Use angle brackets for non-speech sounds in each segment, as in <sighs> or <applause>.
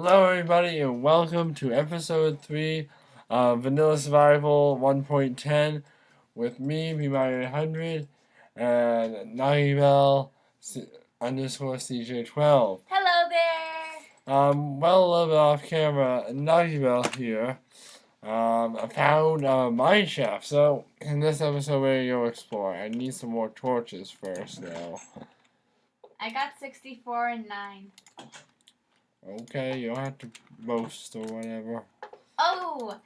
Hello, everybody, and welcome to episode 3 of Vanilla Survival 1.10 with me, B-Mario100, and Nagibel underscore CJ12. Hello there! Um, well, a little bit off camera, Nagibel here. Um, I found a mine shaft, so in this episode we're going to explore. I need some more torches first, though. I got 64 and 9. Okay, you don't have to boast or whatever. Oh!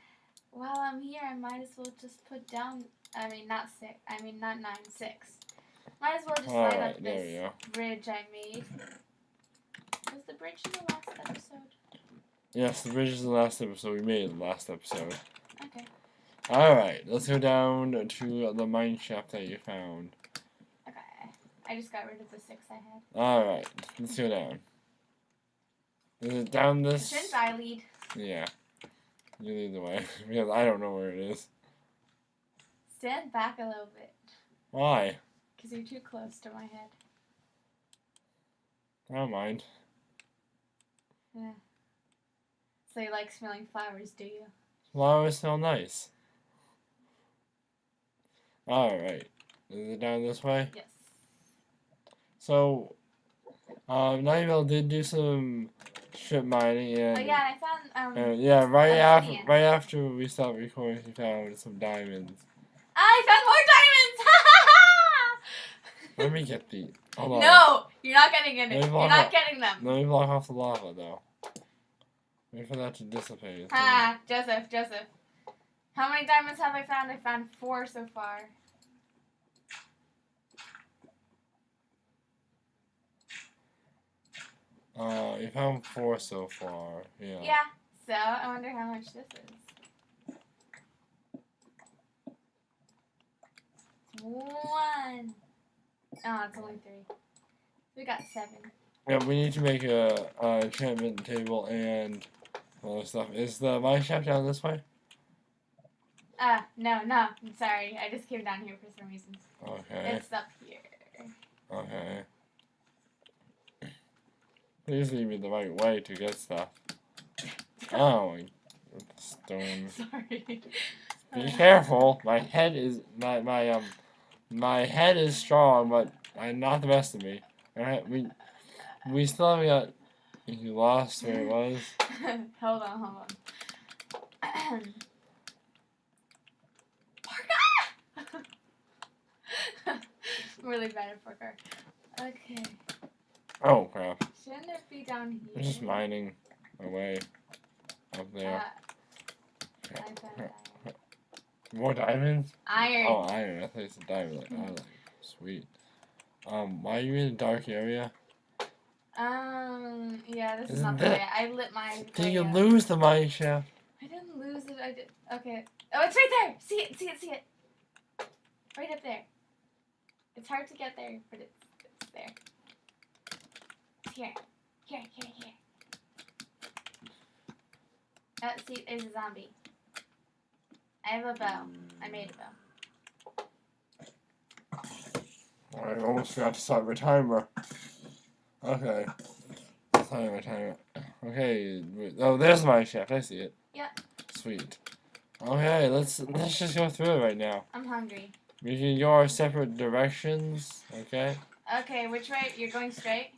While I'm here, I might as well just put down, I mean, not 6, I mean, not 9, 6. Might as well just All light right, up this bridge I made. Was the bridge in the last episode? Yes, the bridge is the last episode. We made it the last episode. Okay. Alright, let's go down to the mine shaft that you found. Okay. I just got rid of the 6 I had. Alright, let's go down. Is it down this? Shouldn't I lead? Yeah. You lead the way, <laughs> because I don't know where it is. Stand back a little bit. Why? Because you're too close to my head. I don't mind. Yeah. So you like smelling flowers, do you? Flowers smell nice. Alright. Is it down this way? Yes. So, um, Nightmare did do some strip mining and... Oh yeah, I found, um... Uh, yeah, right after right after we stopped recording, he found some diamonds. I found more diamonds! Let <laughs> me get the. Hold on. no, you're not getting any. You're not out- getting them. Let me block off the lava though. Wait for that to dissipate. Ah, Joseph, Joseph. How many diamonds have I found? I found four so far. Uh, you found four so far. Yeah. Yeah. So I wonder how much this is. One. Oh, it's only three. We got seven. Yeah, we need to make a, a enchantment table and all this stuff. Is the mine shaft down this way? Ah, no, no. I'm sorry. I just came down here for some reason. Okay. It's up here. Okay. Please lead me the right way to get stuff. Oh, <laughs> stone. Sorry. Be careful. My head is my my um my head is strong, but I'm not the best of me. Alright, we we still haven't got you lost where it was. <laughs> hold on, hold on. <clears throat> Parker! <laughs> I'm really bad at poker. Okay. Oh crap. Shouldn't it be down here? I'm just mining away up there. Uh, I. More diamonds? Iron. Oh iron, I thought it's a diamond. Like, oh, like, sweet. Um, why are you in a dark area? Um, yeah, this is Isn't the way. I lit my. Did you up. lose the mine shaft? I didn't lose it. I did. Okay. Oh, it's right there. See it. See it. See it. Right up there. It's hard to get there, but it's, it's there. Here. Here. Here. Here. Oh, see, there's a zombie. I have a bow. I made a bow. I almost forgot to start my timer. Okay. Start my timer. Okay. Oh, there's my shaft. I see it. Yeah. Sweet. Okay, let's let's just go through it right now. I'm hungry. We can go our separate directions. Okay. Okay, which way? You're going straight.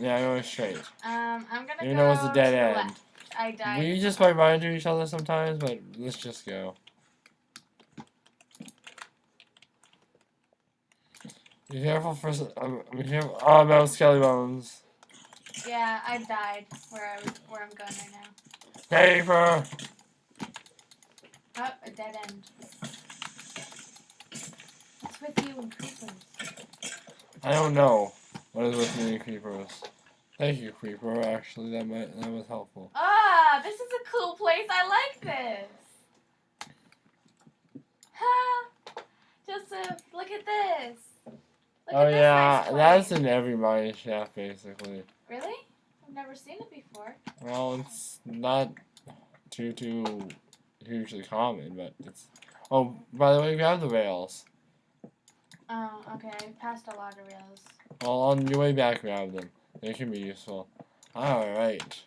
Yeah, I go straight. Um, I'm gonna Even go though it's a dead end. left. I died. We just might right into each other sometimes, but let's just go. Be careful for. Um, be careful. Oh, no, skelly bones. Yeah, I died where I was, where I'm going right now. Paper. Oh, a dead end. What's with you and creepers? I don't know what is with and creepers. Thank you, creeper. Actually, that might that was helpful. Ah, this is a cool place. I like this. Ha! Joseph, look at this. Look oh at this yeah, nice that's in every mine shaft basically. Really? I've never seen it before. Well, it's not too too hugely common, but it's. Oh, by the way, we have the rails. Oh, okay. I passed a lot of rails. Well, on your way back, grab them. They can be useful. Alright.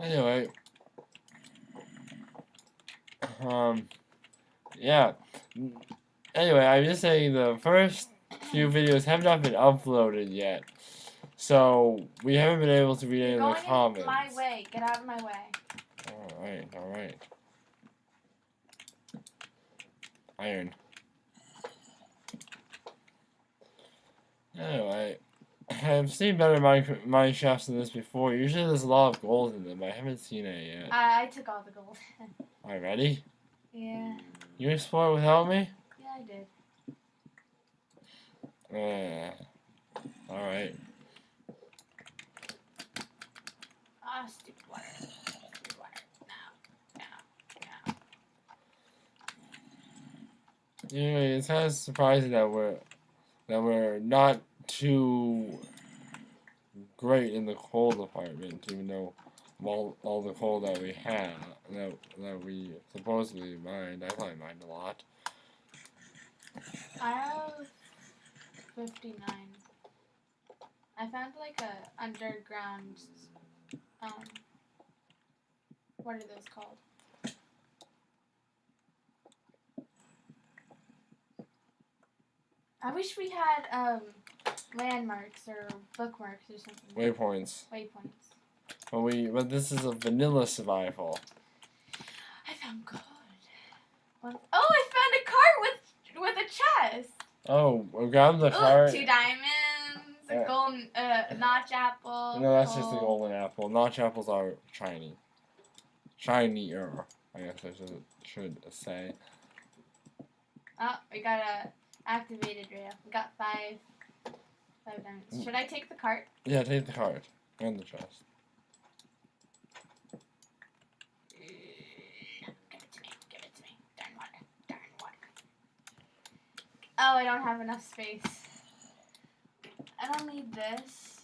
Anyway. Um, yeah. Anyway, I'm just saying the first few videos have not been uploaded yet. So, we haven't been able to read any of the comments. my way. Get out of my way. Alright, alright. Iron. Anyway, I've seen better mine, mine shafts than this before. Usually there's a lot of gold in them. I haven't seen it yet. I, I took all the gold. <laughs> Alright, ready? yeah. You explore without me? Yeah, I did. Uh, alright. Ah, stupid water. Stupid water. No. No. No. Anyway, it's kind of surprising that we're that we're not too great in the coal department, even though all all the coal that we have that that we supposedly mined, I probably mined a lot. I have 59. I found like a underground, um, what are those called? I wish we had, um, landmarks or bookmarks or something. Waypoints. Waypoints. But we but this is a vanilla survival. I found gold. Oh, I found a cart with with a chest. Oh, we grab the Ooh, card. two diamonds, a golden uh, notch apple. No, that's just a gold. golden apple. Notch apples are shiny. Shinier, I guess I should should say. Oh, we got a activated rail. We got five five diamonds. Mm. Should I take the cart? Yeah, take the cart and the chest. Give it to me. Give it to me. Darn water. Darn water. Oh, I don't have enough space. I don't need this.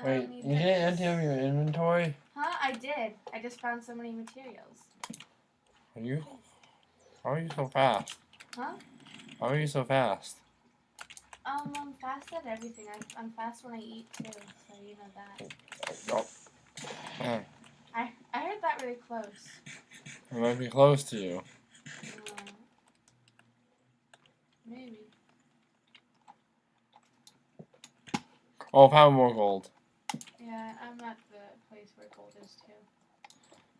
I Wait, need you didn't empty out your inventory? Huh? I did. I just found so many materials. Are you? How are you so fast? Huh? How are you so fast? Um, I'm fast at everything. I, I'm fast when I eat too, so you know that. Oh. Uh, I I heard that really close. I might be close to you. Uh, maybe. Oh, found more gold. Yeah, I'm at the place where gold is too.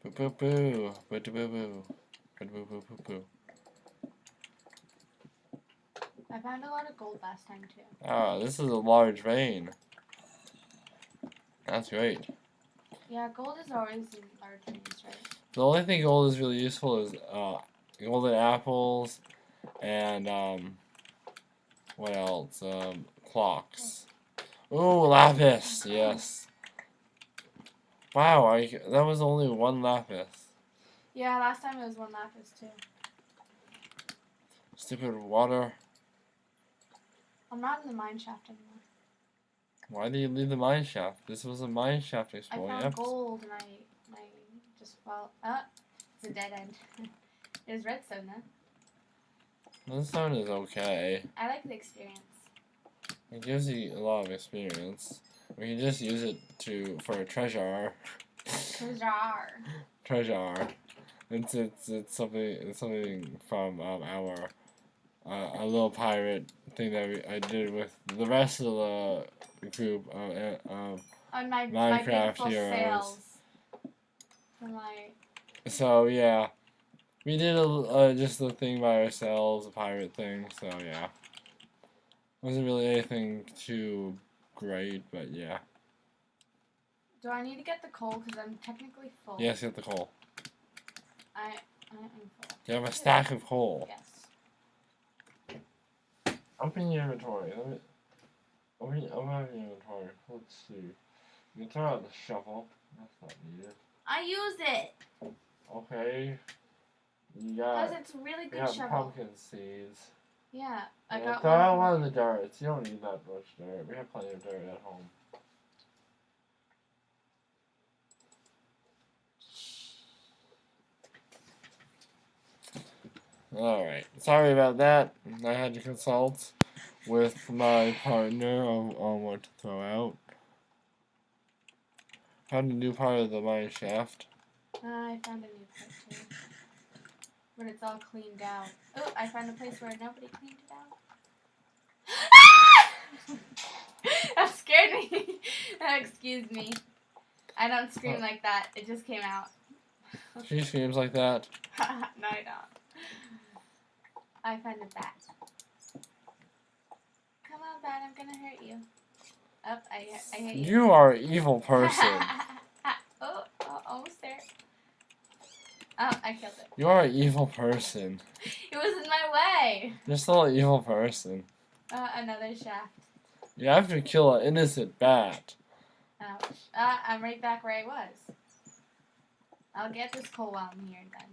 Boo boo boo. Boo boo boo boo. Boo boo boo boo boo. I found a lot of gold last time too. Ah, this is a large vein. That's great. Yeah, gold is always in large veins, right? The only thing gold is really useful is uh, golden apples and um, what else? Um, clocks. Ooh, lapis. Yes. Wow, I, that was only one lapis. Yeah, last time it was one lapis too. Stupid water. I'm not in the mine shaft anymore. Why did you leave the mine shaft? This was a mine shaft I exploring found episode. gold and I, I just fell. Ah, it's a dead end. <laughs> There's redstone though. This one is okay. I like the experience. It gives you a lot of experience. We can just use it to for a treasure. Jar. treasure. It's it's it's something it's something from um, our uh, a little pirate thing that we, I did with the rest of the group of uh, um, On my, my Minecraft beautiful heroes. my so yeah we did a, uh, just a thing by ourselves a pirate thing so yeah wasn't really anything too great but yeah Do I need to get the coal because I'm technically full? yes get the coal I I am full. you have a stack of coal Yes. Open your inventory. Let me. Open, open up your inventory. Let's see. You can throw out the shovel. That's not needed. I use it Okay. You because it's a really You good got shovel. pumpkin seeds. Yeah, I Yeah, got throw out one. one of the darts. You don't need that much dirt. We have plenty of dirt at home. Alright. Sorry about that. I had to consult with my partner on, on what to throw out. Found a new part of the mine shaft. Uh, I found a new part too. But it's all cleaned out. Oh, I found a place where nobody cleaned it out. <laughs> that scared me. <laughs> Excuse me. I don't scream like that. It just came out. <laughs> She screams like that. no, I don't. I found a bat. Come on, bat. I'm gonna hurt you. Up, I, I hit you. You are an evil person. oh, oh, almost there. Oh, I killed it. You are an evil person. It was in my way. You're still an evil person. Uh, another shaft. You have to kill an innocent bat. Ouch. Uh, I'm right back where I was. I'll get this coal while I'm here then.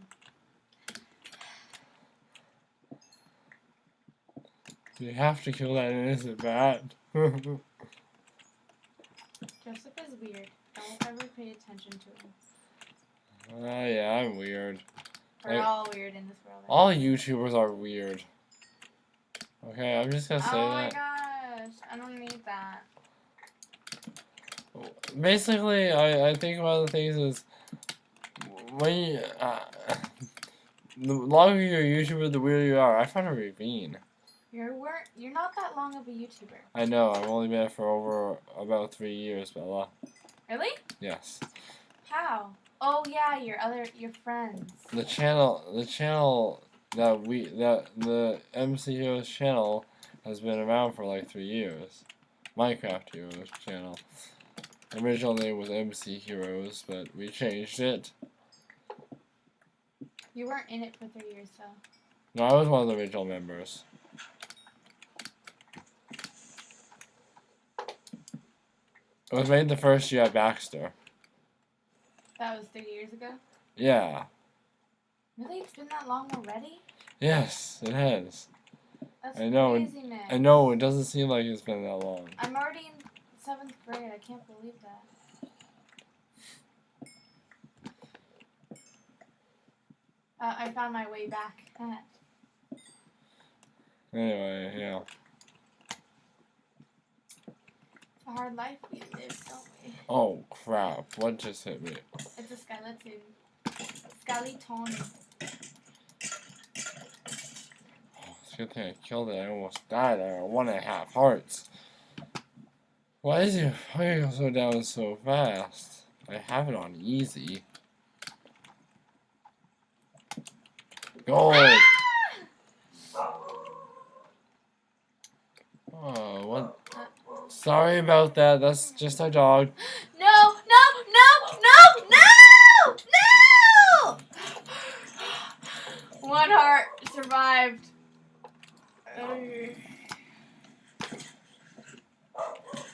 You have to kill that innocent bat. <laughs> Joseph is weird. Don't ever pay attention to him. Ah, yeah, I'm weird. We're Like- all weird in this world. All YouTubers are weird. Okay, I'm just gonna say oh my that. gosh. I don't need that. Basically, I, I think one of the things is when you, uh, the longer you're a YouTuber, the weirder you are. I found a ravine. You're weren't you're not that long of a YouTuber. I know, I've only been for over about three years, Bella. Really? Yes. How? Oh yeah, your other your friends. The channel, the channel that we, that the MC Heroes channel has been around for like three years. Minecraft Heroes channel. Original name was MC Heroes, but we changed it. You weren't in it for three years though. No, I was one of the original members. It was made the first year at Baxter. That was three years ago. Yeah. Really? It's been that long already? Yes, it has. That's I know, crazy, man. I know, it doesn't seem like it's been that long. I'm already in seventh grade. I can't believe that. Uh, I found my way back. Anyway, yeah. It's a hard life we live, don't we? Oh crap, what just hit me? It's a skeleton. Skeleton. Oh, it's a good thing I killed it. I almost died. I one and a half hearts. Why is your fire so down so fast? I have it on easy. Gold! Ah! Oh, what? Sorry about that. That's just our dog. <gasps> No, no, no, no, no, no! One heart survived.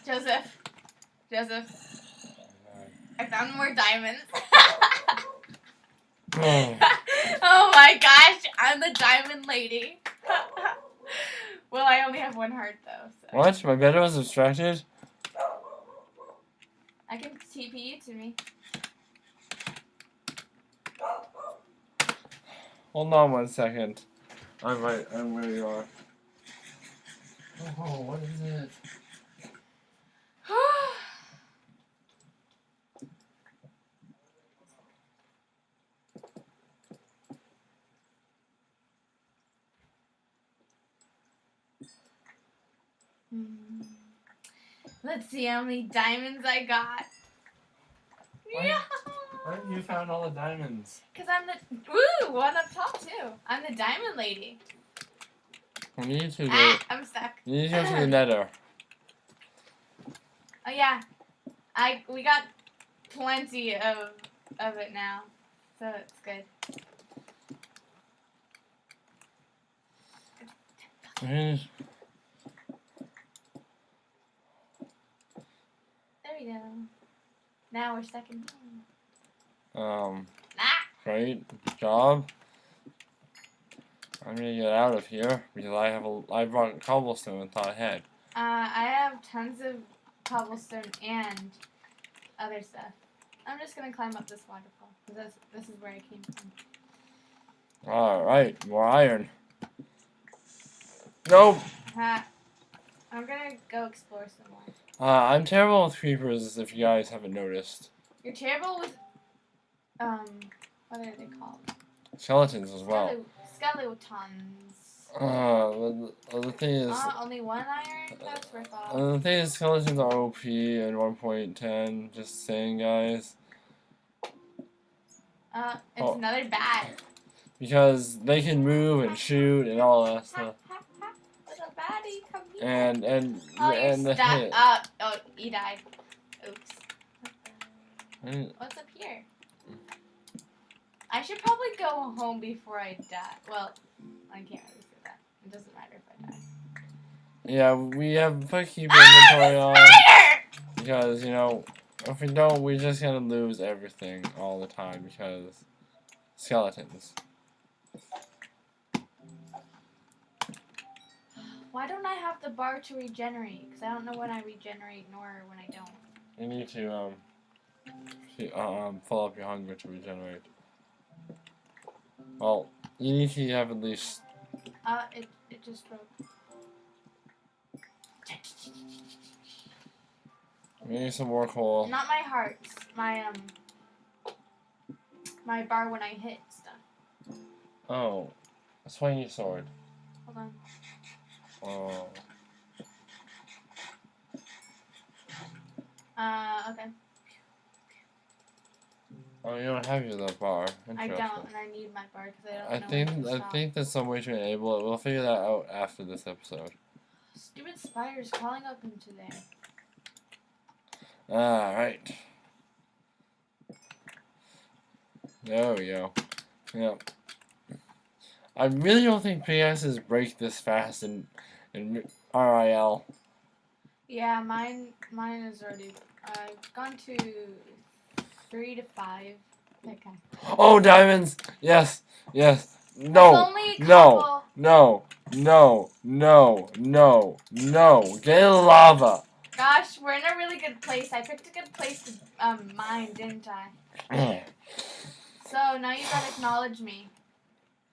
Joseph. Joseph. I found more diamonds. Oh, <laughs> <laughs> oh my gosh, I'm the diamond lady. <laughs> well, I only have one heart though, so what? My bed was obstructed? I can TP you to me. Hold on one second. I'm right. I'm where uh, you are. Oh, what is it? Hmm. Let's see how many diamonds I got. Why- Yeah. Have you found all the diamonds? Cause I'm the woo one up top too. I'm the diamond lady. We need to go. Ah, I'm stuck. You need to <sighs> go to the nether. Oh yeah, I we got plenty of of it now, so it's good. Where's- we go. Now we're stuck in. Um, Ah! great job. I'm gonna get out of here because I have a. I brought cobblestone and thought ahead. Uh, I have tons of cobblestone and other stuff. I'm just gonna climb up this waterfall. This, this is where I came from. All right, more iron. Nope. Ha. I'm gonna go explore some more. Uh, I'm terrible with creepers, if you guys haven't noticed. You're terrible with um, what are they called? Skeletons as well. Skeletons. Uh, the, the- thing is, Uh, only one iron? That's worth all. uh, the thing is, skeletons are OP in 1.10. Just saying, guys, Uh, it's oh. another bat. because they can move and shoot and all that stuff. Ha, ha. Little baddie, come here. And and oh, and the hit. up. Oh, you died. Oops. And- What's up here? I should probably go home before I die. Well, I can't really say that. It doesn't matter if I die. Yeah, we have put keep Ah, inventory the on because you know if we don't, we're just gonna lose everything all the time because skeletons. Why don't I have the bar to regenerate? Because I don't know when I regenerate nor when I don't. You need to um, to, um, fill up your hunger to regenerate. Well, you need to have at least. Uh, it, it just broke. We need some more coal. Not my hearts. My, um, my bar when I hit stuff. Oh, a swingy sword. Hold on. Oh, Uh, okay. oh, you don't have your that bar. I don't, and I need my bar because I don't I know think I think there's some way to enable it. We'll figure that out after this episode. Stupid spiders crawling up into there. Alright. There we go. Yep. I really don't think PSs break this fast in in RIL. Yeah, mine, mine is already. I've gone to three to five. Okay. Oh, diamonds! Yes, yes. No, only no. no, no, no, no, no. Get in lava. Gosh, we're in a really good place. I picked a good place to um mine, didn't I? <clears throat> So now you gotta acknowledge me.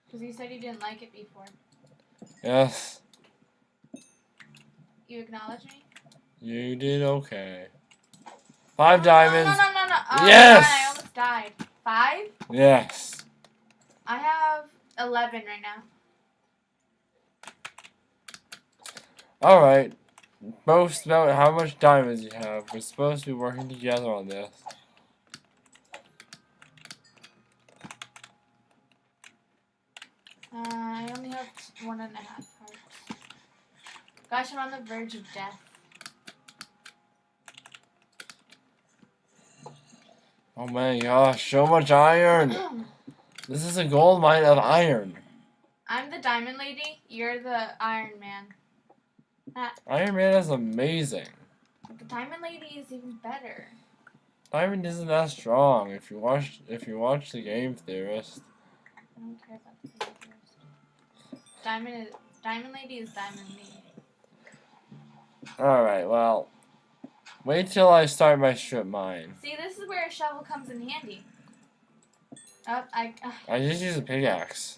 Because you said you didn't like it before. yes, You acknowledge me? you did okay. Five Oh, diamonds. No, no, no, no. Oh, Yes! God, I almost died. Five? Yes. I have 11 right now. Alright. Boast about how much diamonds you have. We're supposed to be working together on this. Uh, I only have one and a half hearts. Gosh, I'm on the verge of death. Oh my gosh, so much iron! <clears throat> This is a gold mine of iron. I'm the diamond lady. You're the Iron Man. Iron Man is amazing. The diamond lady is even better. Diamond isn't that strong. If you watch, if you watch the Game Theorist, I don't care about the game first. Diamond is diamond lady is diamond me. all right. Well, wait till I start my strip mine. See, this is where a shovel comes in handy. Oh, I. Uh, I just use a pickaxe.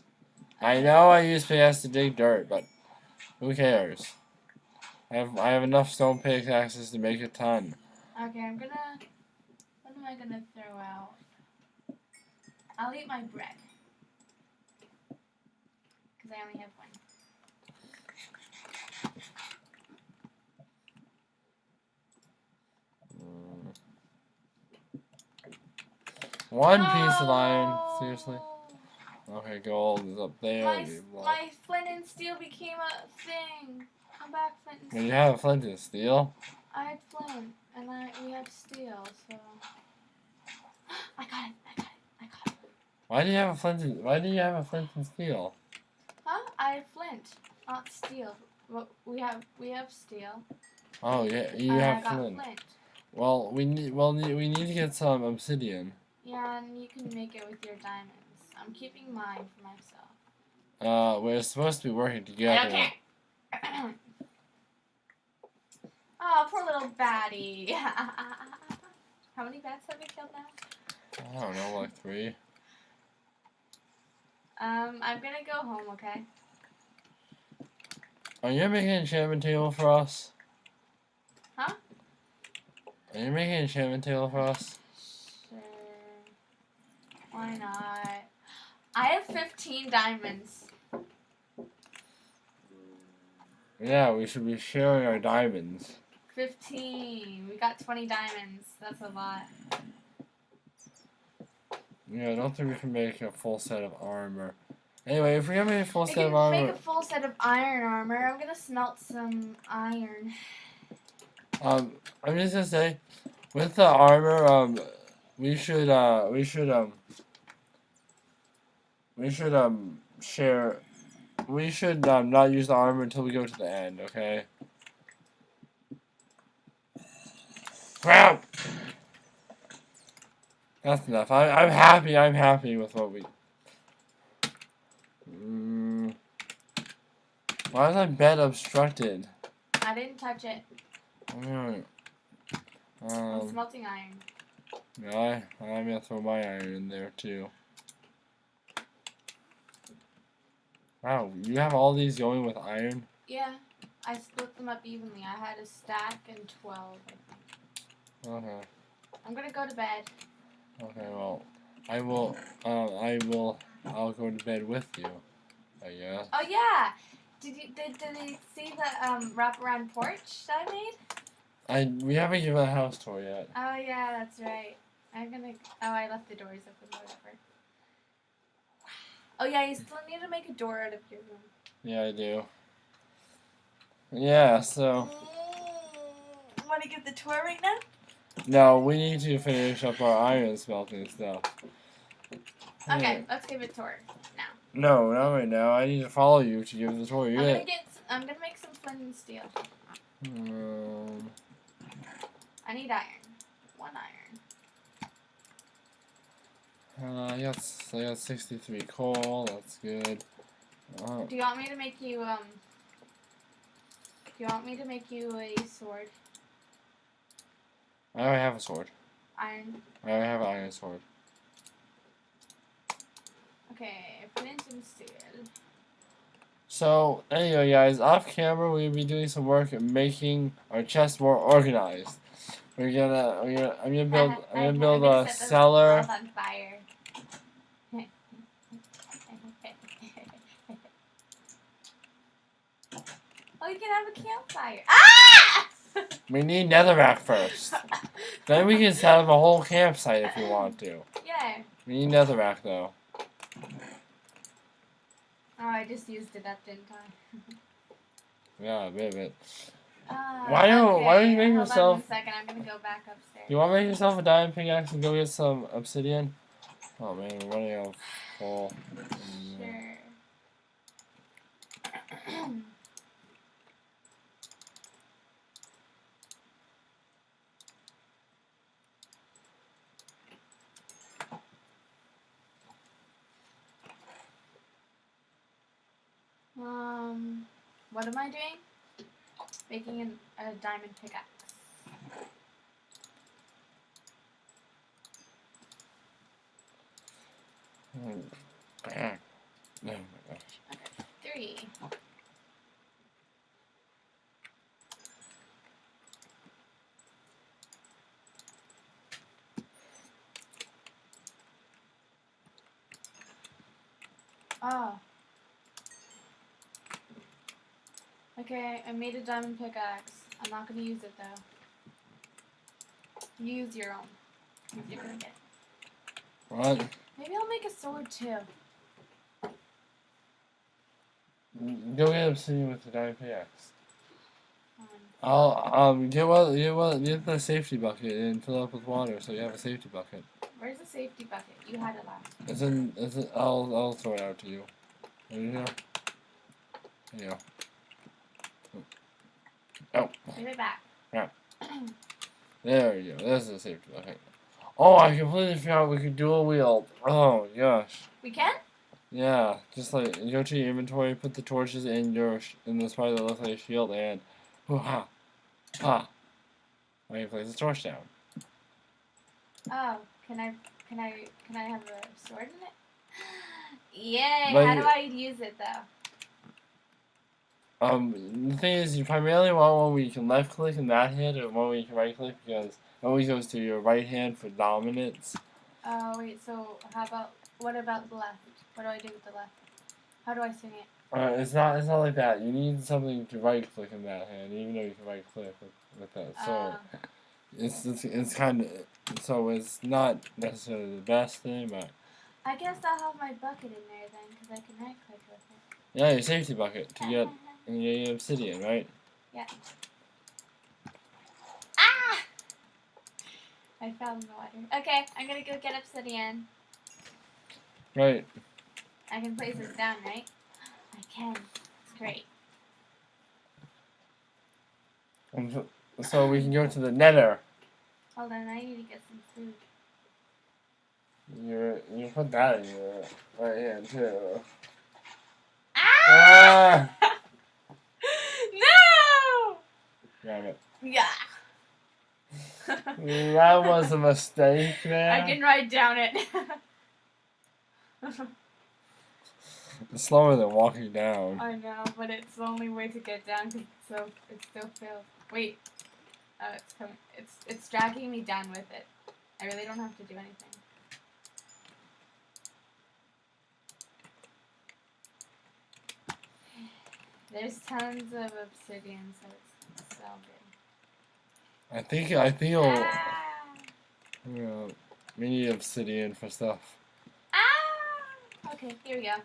I know I use pickaxe to dig dirt, but who cares? I have I have enough stone pickaxes to make a ton. okay, I'm gonna. What am I gonna throw out? I'll eat my bread. Because I only have one. One piece of iron, seriously. Okay, gold is up there. My, we s- block- my flint and steel became a thing. Come back, flint and steel. you have flint and steel, I had flint, and I we had steel, so. <gasps> I got it. I got it. I got it. why do you have a flint? And, why do you have a flint and steel? Flint, not steel. Well, we have we have steel. Oh yeah, you and have I got flint. flint. Well, we need well we need to get some obsidian. Yeah, and you can make it with your diamonds. I'm keeping mine for myself. Uh, we're supposed to be working together. don't <clears throat> oh, poor little baddie. <laughs> How many bats have we killed now? I don't know, like three. Um, I'm gonna go home, okay? Are you making an enchantment table for us? Huh? Are you making an enchantment table for us? Sure. Why not? I have 15 diamonds. Yeah, we should be sharing our diamonds. 15. We got 20 diamonds. That's a lot. Yeah, I don't think we can make a full set of armor. Anyway, if we have a full We set of can make a full set of iron armor. I'm gonna smelt some iron. um, I'm just gonna say, with the armor, um, we should, uh, we should, um, we should, um, share. We should, um, not use the armor until we go to the end, okay? Crap! That's enough. I, I'm happy. I'm happy with what we. Mm. Why is my bed obstructed? I didn't touch it. I'm Um, smelting iron. yeah, I, I'm gonna throw my iron in there too. Wow, you have all these going with iron? Yeah, I split them up evenly. I had a stack and 12. I think. Okay. I'm gonna go to bed. Okay, well, I will, um, I will, I'll go to bed with you, I guess. Oh yeah. Did you did, did they see the um wraparound porch that I made? I, we haven't given a house tour yet. Oh yeah, that's right. I'm gonna. Oh, I left the doors open. Whatever. Oh yeah, you still need to make a door out of your room. Yeah, I do. Yeah, so, Want to give the tour right now? no, we need to finish up our iron smelting stuff. Okay, let's give it a tour. No, not right now. I need to follow you to give the tour. I'm gonna get. I'm gonna make some flint and steel. um, I need iron. One iron. uh, I got, s- I got 63 coal. That's good. Uh, Do you want me to make you um? Do you want me to make you a sword? I already have a sword. Iron. I already have an iron sword. Okay, steel. So, anyway, guys, off camera, we'll be doing some work at making our chest more organized. We're gonna, we're gonna I'm gonna build, I'm gonna build a cellar. on fire. <laughs> oh, you can have a campfire. Ah! <laughs> We need netherrack first. Then we can set up a whole campsite if we want to. <laughs> yeah. We need netherrack though. Oh, I just used it up, didn't I? <laughs> Yeah, a bit of it. Uh, Why don't- why don't you make hold yourself- one second, I'm gonna go back upstairs. You want to make yourself a diamond pickaxe and go get some obsidian? Oh man, we're running out of coal. Sure. <clears throat> what am I doing? Making an, a diamond pickaxe. Mm. Ah. Oh my gosh. Three. Oh. Okay, I made a diamond pickaxe. I'm not gonna use it though. Use your own. You're gonna. What? Maybe I'll make a sword too. Go get obsidian with the diamond pickaxe. I'll um get what get what get the safety bucket and fill it up with water so you have a safety bucket. where's the safety bucket? You had it last. It's in it's in, I'll I'll throw it out to you. There you go. There you go. Oh. Give it back. <clears throat> There you go. There's the safety bucket. Oh, I completely forgot we could dual wield. Oh gosh. We can? Yeah, just like go to your inventory, put the torches in your in the spot that looks like a shield, and hoo <laughs> ha, ha. Now you place the torch down. Oh, can I can I can I have a sword in it? <gasps> Yay! But How do I use it though? Um, the thing is, you primarily want one where you can left click and that hit, or one where you can right click because it always goes to your right hand for dominance. Oh wait. So how about what about the left? What do I do with the left? How do I swing it? Uh, it's not. It's not like that. You need something to right click in that hand, even though you can right click with, with that. So Uh, it's it's, it's kind of so it's not necessarily the best thing, but I guess I'll have my bucket in there then, because I can right click with it. yeah, your safety bucket to get <laughs> your obsidian, right? Yeah. Ah! I fell in the water. Okay, I'm gonna go get obsidian. Right. I can place this down, right? I can. It's great. And so, so we can go to the Nether. Hold on, I need to get some food. You you put that in your right hand too. Ah! Ah! no! Damn it. Yeah. <laughs> That was a mistake there. I can write down it. It's slower than walking down. I know, but it's the only way to get down because it's so it still feels. Wait. Oh, it's coming. It's it's dragging me down with it. I really don't have to do anything. <sighs> There's tons of obsidian, so it's so good. I think I think it'll, you know, we need obsidian for stuff. Ah! Okay, here we go.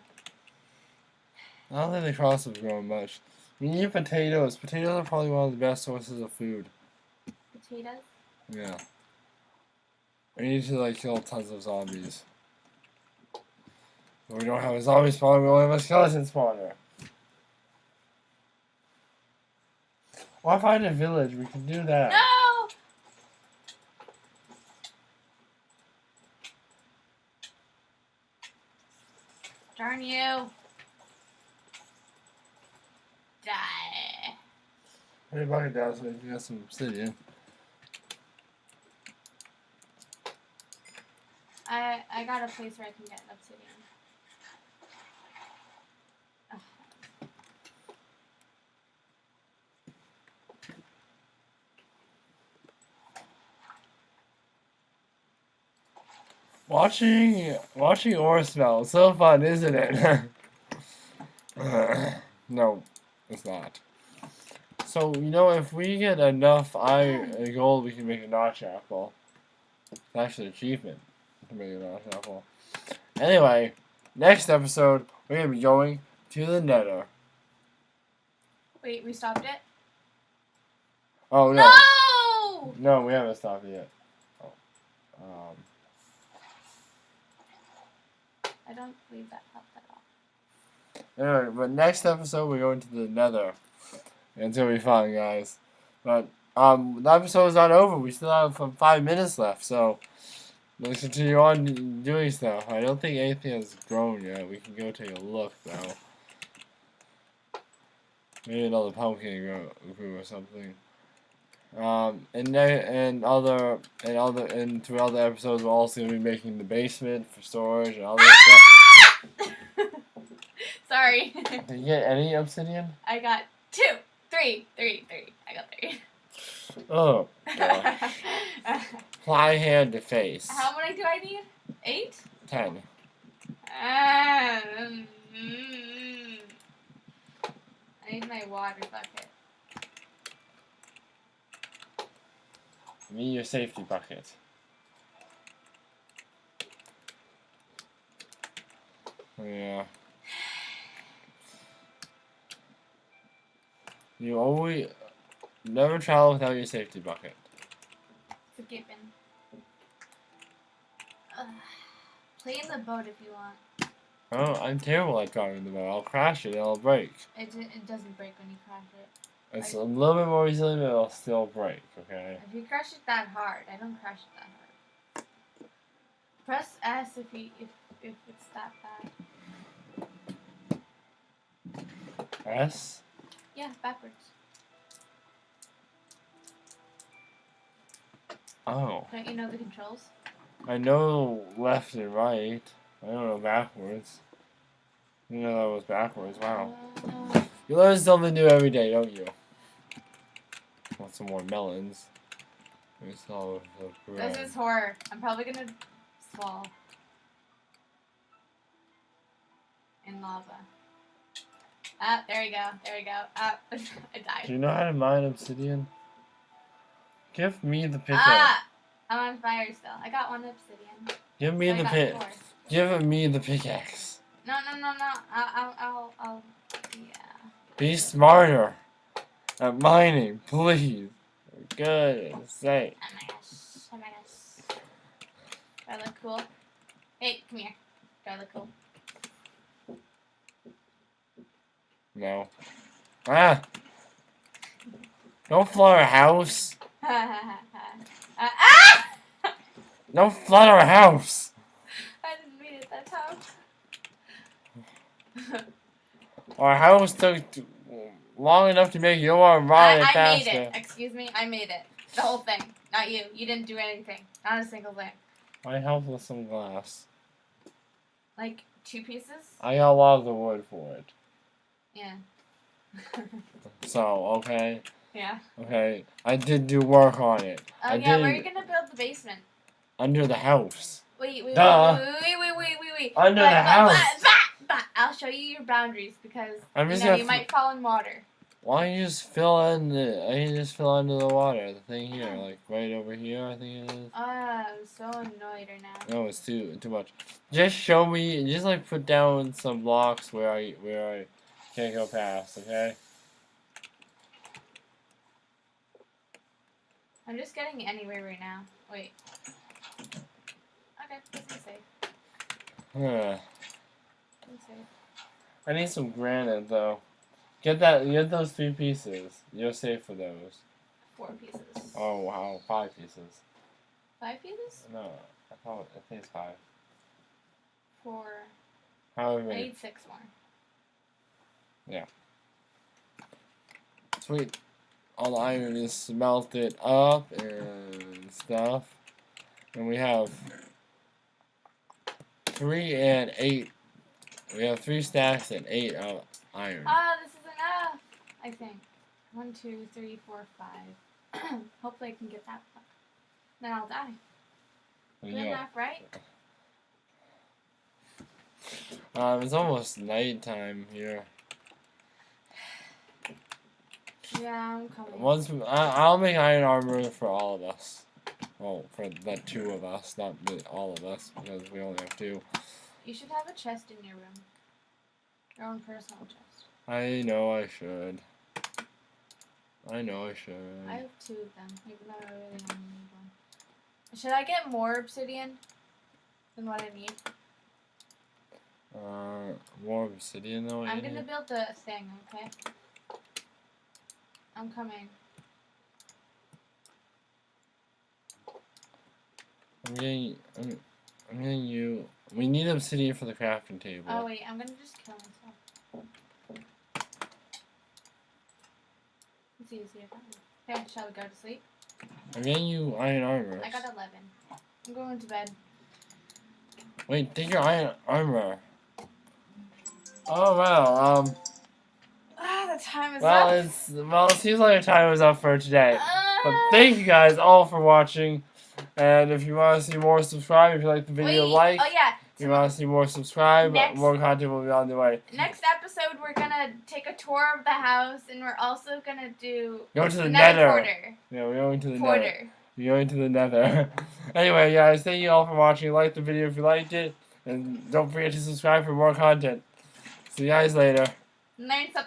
I don't think the cross is growing much. We need potatoes. Potatoes are probably one of the best sources of food. Potatoes. Yeah. We need to like kill tons of zombies. But we don't have a zombie spawner, we only have a skeleton spawner. Why find a village? We can do that. No! Darn you. Die. Put your bucket down so we can get some obsidian. I I got a place where I can get obsidian. Watching watching ore smell so fun, isn't it? <laughs> no, it's not. So you know, if we get enough iron gold, we can make a notch apple. It's actually an achievement to make a notch apple. Anyway, next episode we're gonna be going to the Nether. Wait, we stopped it? Oh no, No! no, we haven't stopped it yet. Oh, um, I don't believe that helped at all. Anyway, but next episode we're going to the Nether. It's gonna be fun, guys. But um, the episode is not over. We still have um, five minutes left, so let's continue on doing stuff. I don't think anything has grown yet. We can go take a look though. Maybe another pumpkin grew, grew or something. Um, and and other and other and throughout the episodes we're also gonna be making the basement for storage and other stuff. <laughs> Sorry. Did you get any obsidian? I got two, three, three, three. I got three. Oh. <laughs> Fly hand to face. How many do I need? Eight? Ten. Ah, mm, mm. I need my water bucket. Me your safety bucket. Yeah. You always never travel without your safety bucket. It's a given. Ugh. Play in the boat if you want. Oh, I'm terrible at driving the boat. I'll crash it and it'll break. It, it doesn't break when you crash it. It's a little bit more resilient, but it'll still break. Okay. If you crush it that hard, I don't crush it that hard. Press S if you if if it's that bad. S. Yeah, backwards. Oh, Don't you know the controls? I know left and right. I don't know backwards. You know that was backwards. Wow. Uh, You learn something new every day, don't you? Want some more melons? We saw the this is horror. I'm probably gonna fall in lava. Ah, there we go. There we go. Ah, <laughs> I died. Do you know how to mine obsidian? Give me the pickaxe. Ah, I'm on fire still. I got one obsidian. Give me So the got pick. four. Give me the pickaxe. No, no, no, no. I'll, I'll, I'll, I'll yeah. Be smarter at mining, please. For goodness sake. Oh my gosh. Oh my gosh. Do I look cool? Hey, come here. Do I look cool? No. Ah! Don't flood our house. uh, <laughs> ah! Don't flood our house. I didn't mean it that time. Our house took long enough to make your I, ride I made faster. it. Excuse me, I made it. The whole thing. Not you. You didn't do anything. Not a single thing. I helped with some glass. Like two pieces? I got a lot of the wood for it. Yeah. <laughs> So, okay. yeah. Okay. I did do work on it. Oh I yeah, where are did- you gonna build the basement? Under the house. Wait, wait, Duh. wait, wait, wait, wait, wait, wait. Under But- the but- house. but I'll show you your boundaries because I'm you know you might fall in water. Why don't you just fill in the I just fill under the water, the thing here, like right over here I think it is. Ah, I'm so annoyed right now. No, it's too too much. Just show me just like put down some blocks where I where I can't go past, okay? I'm just getting anywhere right now. Wait. Okay, this is safe. Huh. This is safe. I need some granite though. Get that get those three pieces. You're safe for those. Four pieces. Oh wow, five pieces. Five pieces? No, I thought I think it's five. Four. However I many. need six more. Yeah. Sweet. All the iron is smelted up and stuff. And we have three and eight. We have three stacks and eight of iron. Ah, this is enough. I think. One, two, three, four, five. <clears throat> Hopefully I can get that. Then I'll die. Good enough, right? Um, it's almost nighttime here. Yeah, I'm coming. Once we, I, I'll make iron armor for all of us. Well, for the two of us, not the, all of us, because we only have two. You should have a chest in your room. Your own personal chest. I know I should. I know I should. I have two of them, even though I really only need one. Should I get more obsidian than what I need? Uh, more obsidian though. I'm gonna build the thing, okay? I'm coming. I'm getting. I'm, I'm getting you. We need obsidian for the crafting table. Oh wait, I'm gonna just kill myself. It's easier. Okay, shall we go to sleep? I'm getting you iron armor. I got 11. I'm going to bed. Wait, take your iron armor. Oh wow. Um. Ah, the time is Well, up. it's well. It seems like our time is up for today. But Ah. thank you guys all for watching. And if you want to see more, subscribe. If you like the video, Wait, like. Oh yeah. If you want to see more, subscribe. Next- More content will be on the way. Next episode, we're gonna take a tour of the house, and we're also gonna do Go to the nether portal. Yeah, we're going to the nether. We're going to the nether. <laughs> anyway, guys, thank you all for watching. Like the video if you liked it. And don't forget to subscribe for more content. See you guys later. Learn something.